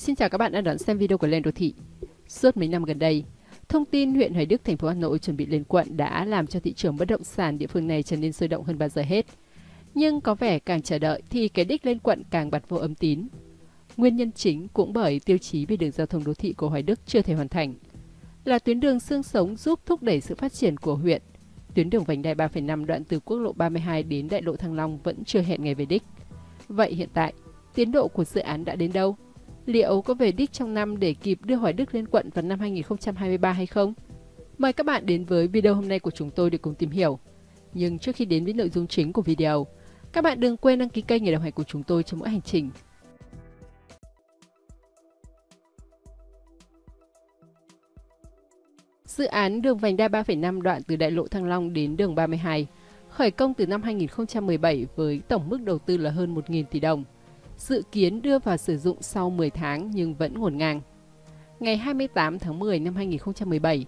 Xin chào các bạn đã đón xem video của Lên Đô Thị. Suốt mấy năm gần đây, thông tin huyện Hoài Đức, thành phố Hà Nội chuẩn bị lên quận đã làm cho thị trường bất động sản địa phương này trở nên sôi động hơn bao giờ hết. Nhưng có vẻ càng chờ đợi thì cái đích lên quận càng bật vô âm tín. Nguyên nhân chính cũng bởi tiêu chí về đường giao thông đô thị của Hoài Đức chưa thể hoàn thành. Là tuyến đường xương sống giúp thúc đẩy sự phát triển của huyện. Tuyến đường vành đai 3,5 đoạn từ quốc lộ 32 đến đại lộ Thăng Long vẫn chưa hẹn ngày về đích. Vậy hiện tại, tiến độ của dự án đã đến đâu? Liệu có về đích trong năm để kịp đưa Hoài Đức lên quận vào năm 2023 hay không? Mời các bạn đến với video hôm nay của chúng tôi để cùng tìm hiểu. Nhưng trước khi đến với nội dung chính của video, các bạn đừng quên đăng ký kênh để đồng hành của chúng tôi trong mỗi hành trình. Dự án đường vành đai 3,5 đoạn từ đại lộ Thăng Long đến đường 32 khởi công từ năm 2017 với tổng mức đầu tư là hơn 1.000 tỷ đồng dự kiến đưa vào sử dụng sau 10 tháng nhưng vẫn ngổn ngang. Ngày 28 tháng 10 năm 2017,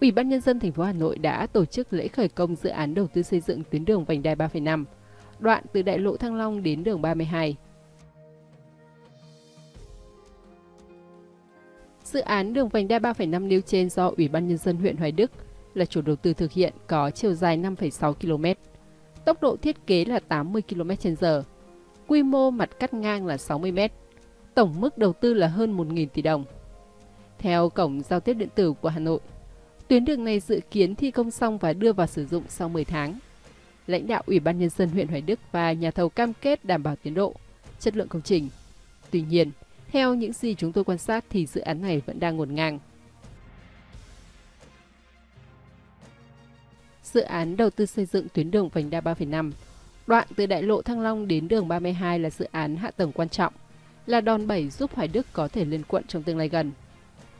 Ủy ban nhân dân thành phố Hà Nội đã tổ chức lễ khởi công dự án đầu tư xây dựng tuyến đường vành đai 3,5, đoạn từ đại lộ Thăng Long đến đường 32. Dự án đường vành đai 3,5 nêu trên do Ủy ban nhân dân huyện Hoài Đức là chủ đầu tư thực hiện có chiều dài 5,6 km. Tốc độ thiết kế là 80 km/h quy mô mặt cắt ngang là 60 m. Tổng mức đầu tư là hơn 1.000 tỷ đồng. Theo Cổng Giao tiếp Điện tử của Hà Nội, tuyến đường này dự kiến thi công xong và đưa vào sử dụng sau 10 tháng. Lãnh đạo Ủy ban Nhân dân huyện Hoài Đức và nhà thầu cam kết đảm bảo tiến độ, chất lượng công trình. Tuy nhiên, theo những gì chúng tôi quan sát thì dự án này vẫn đang ngổn ngang. Dự án đầu tư xây dựng tuyến đường vành đai 3,5 Đoạn từ đại lộ Thăng Long đến đường 32 là dự án hạ tầng quan trọng, là đòn bẩy giúp Hoài Đức có thể lên quận trong tương lai gần.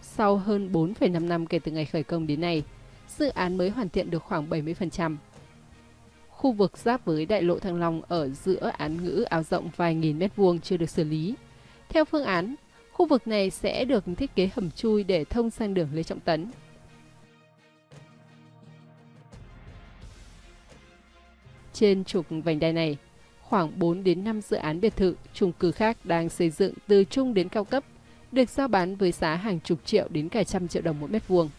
Sau hơn 4,5 năm kể từ ngày khởi công đến nay, dự án mới hoàn thiện được khoảng 70%. Khu vực giáp với đại lộ Thăng Long ở giữa án ngữ áo rộng vài nghìn mét vuông chưa được xử lý. Theo phương án, khu vực này sẽ được thiết kế hầm chui để thông sang đường Lê Trọng Tấn, Trên trục vành đai này, khoảng 4 đến 5 dự án biệt thự, chung cư khác đang xây dựng từ trung đến cao cấp, được giao bán với giá hàng chục triệu đến cả trăm triệu đồng mỗi mét vuông.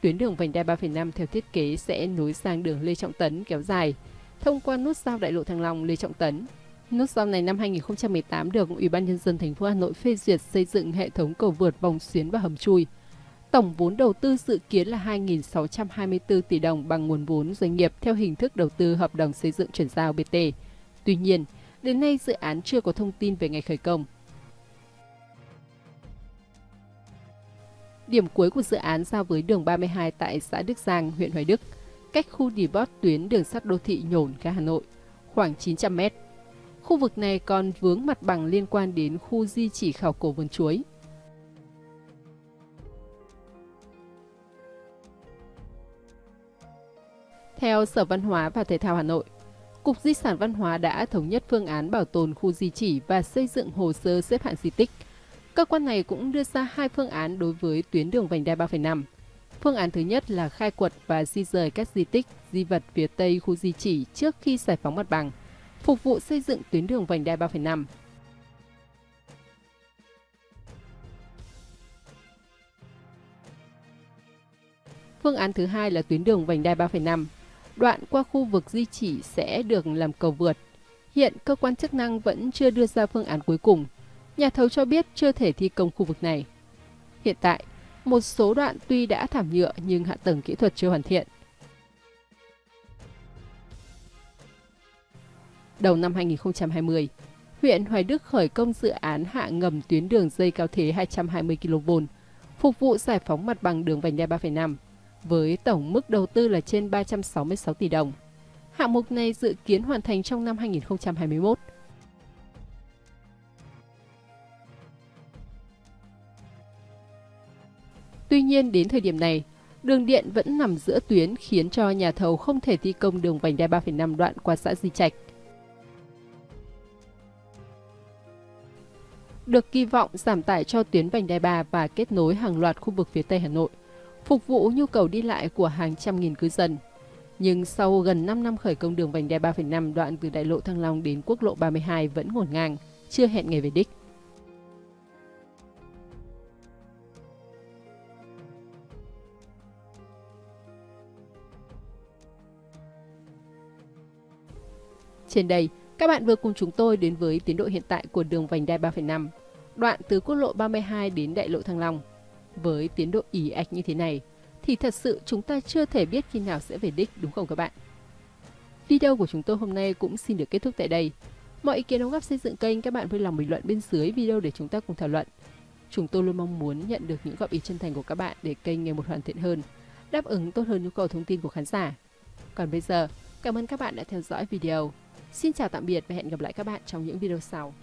Tuyến đường vành đai 3,5 theo thiết kế sẽ nối sang đường Lê Trọng Tấn kéo dài, thông qua nút giao đại lộ Thăng Long Lê Trọng Tấn. Nút giao này năm 2018 được Ủy ban nhân dân thành phố Hà Nội phê duyệt xây dựng hệ thống cầu vượt vòng xuyến và hầm chui. Tổng vốn đầu tư dự kiến là 2.624 tỷ đồng bằng nguồn vốn doanh nghiệp theo hình thức đầu tư hợp đồng xây dựng chuyển giao BT. Tuy nhiên, đến nay dự án chưa có thông tin về ngày khởi công. Điểm cuối của dự án giao với đường 32 tại xã Đức Giang, huyện Hoài Đức, cách khu depot tuyến đường sắt đô thị Nhổn, ga Hà Nội, khoảng 900m. Khu vực này còn vướng mặt bằng liên quan đến khu di chỉ khảo cổ vườn chuối, Theo Sở Văn hóa và Thể thao Hà Nội, Cục Di sản Văn hóa đã thống nhất phương án bảo tồn khu di chỉ và xây dựng hồ sơ xếp hạng di tích. Cơ quan này cũng đưa ra hai phương án đối với tuyến đường vành đai 3,5. Phương án thứ nhất là khai quật và di rời các di tích, di vật phía tây khu di chỉ trước khi giải phóng mặt bằng, phục vụ xây dựng tuyến đường vành đai 3,5. Phương án thứ hai là tuyến đường vành đai 3,5 Đoạn qua khu vực di chỉ sẽ được làm cầu vượt. Hiện cơ quan chức năng vẫn chưa đưa ra phương án cuối cùng. Nhà thầu cho biết chưa thể thi công khu vực này. Hiện tại, một số đoạn tuy đã thảm nhựa nhưng hạ tầng kỹ thuật chưa hoàn thiện. Đầu năm 2020, huyện Hoài Đức khởi công dự án hạ ngầm tuyến đường dây cao thế 220 kV, phục vụ giải phóng mặt bằng đường vành đai 3,5 với tổng mức đầu tư là trên 366 tỷ đồng. Hạng mục này dự kiến hoàn thành trong năm 2021. Tuy nhiên đến thời điểm này, đường điện vẫn nằm giữa tuyến khiến cho nhà thầu không thể thi công đường vành đai 3,5 đoạn qua xã Di Trạch. Được kỳ vọng giảm tải cho tuyến vành đai 3 và kết nối hàng loạt khu vực phía Tây Hà Nội phục vụ nhu cầu đi lại của hàng trăm nghìn cư dân. Nhưng sau gần 5 năm khởi công đường vành đai 3,5 đoạn từ đại lộ Thăng Long đến quốc lộ 32 vẫn ngổn ngang, chưa hẹn ngày về đích. Trên đây, các bạn vừa cùng chúng tôi đến với tiến độ hiện tại của đường vành đai 3,5, đoạn từ quốc lộ 32 đến đại lộ Thăng Long. Với tiến độ ỉ ạch như thế này, thì thật sự chúng ta chưa thể biết khi nào sẽ về đích đúng không các bạn? Video của chúng tôi hôm nay cũng xin được kết thúc tại đây. Mọi ý kiến đóng góp xây dựng kênh các bạn vui lòng bình luận bên dưới video để chúng ta cùng thảo luận. Chúng tôi luôn mong muốn nhận được những góp ý chân thành của các bạn để kênh ngày một hoàn thiện hơn, đáp ứng tốt hơn nhu cầu thông tin của khán giả. Còn bây giờ, cảm ơn các bạn đã theo dõi video. Xin chào tạm biệt và hẹn gặp lại các bạn trong những video sau.